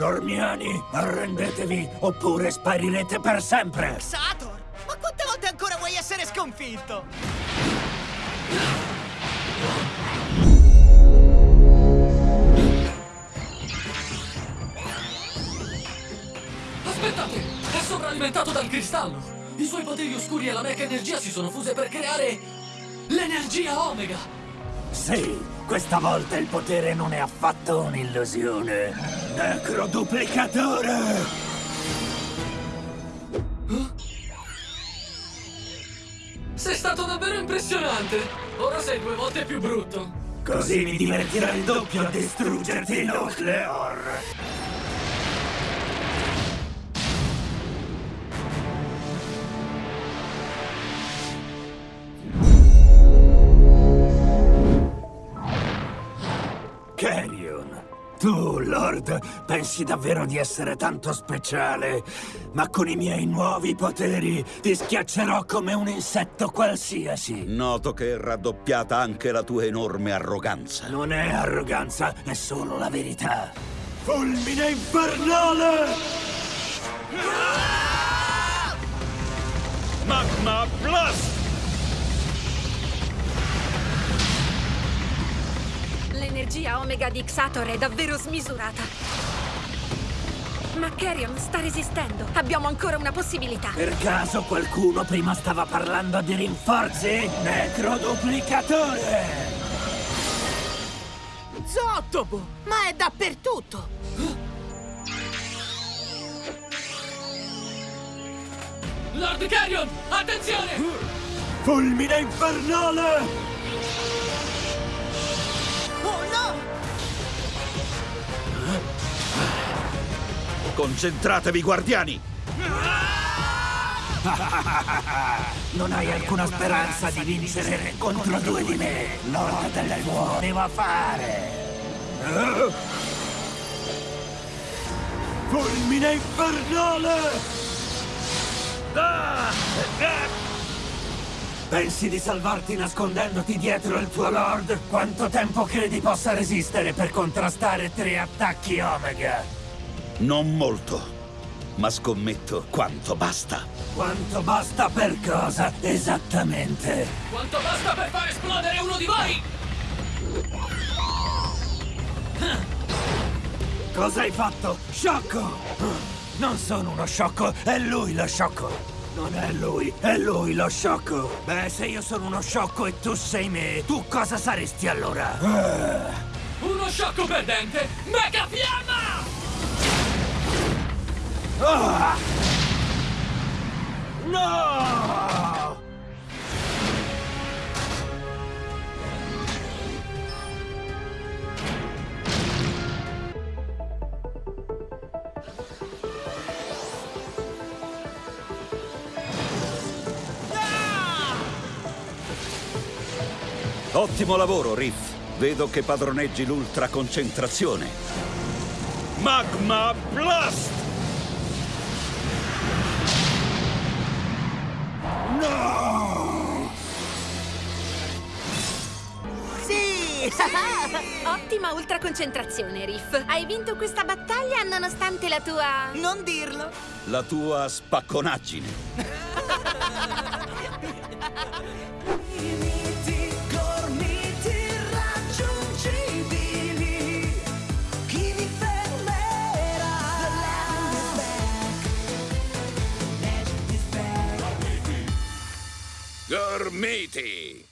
guardiani, arrendetevi oppure sparirete per sempre! Sator! Ma quante volte ancora vuoi essere sconfitto? Aspettate! È sovralimentato dal cristallo! I suoi poteri oscuri e la mecha energia si sono fuse per creare... l'energia Omega! Sì, questa volta il potere non è affatto un'illusione. Necroduplicatore! Sei stato davvero impressionante! Ora sei due volte più brutto! Così mi divertirà il doppio a distruggerti, Nucleor! Tu, Lord, pensi davvero di essere tanto speciale, ma con i miei nuovi poteri ti schiaccerò come un insetto qualsiasi. Noto che è raddoppiata anche la tua enorme arroganza. Non è arroganza, è solo la verità. Fulmine infernale! Magma Blast! L'energia Omega di Xator è davvero smisurata. Ma Carrion sta resistendo. Abbiamo ancora una possibilità. Per caso qualcuno prima stava parlando di rinforzi? Necroduplicatore! Zottobo! Ma è dappertutto! Lord Carrion, attenzione! Fulmine infernale! Concentratevi, guardiani! Non hai alcuna speranza di vincere contro due di me. L'ora delle buone va a fare. Fulmine infernale! Pensi di salvarti nascondendoti dietro il tuo Lord? Quanto tempo credi possa resistere per contrastare tre attacchi Omega? Non molto, ma scommetto quanto basta. Quanto basta per cosa, esattamente? Quanto basta per far esplodere uno di voi? Cosa hai fatto? Sciocco! Non sono uno sciocco, è lui lo sciocco! Non è lui, è lui lo sciocco! Beh, se io sono uno sciocco e tu sei me, tu cosa saresti allora? Uno sciocco perdente! Mega fiamma! No! Ottimo lavoro, Riff. Vedo che padroneggi l'ultra concentrazione. Magma Blast! Sì! Ottima ultraconcentrazione, Riff. Hai vinto questa battaglia nonostante la tua... non dirlo! La tua spacconaggine. your Matey.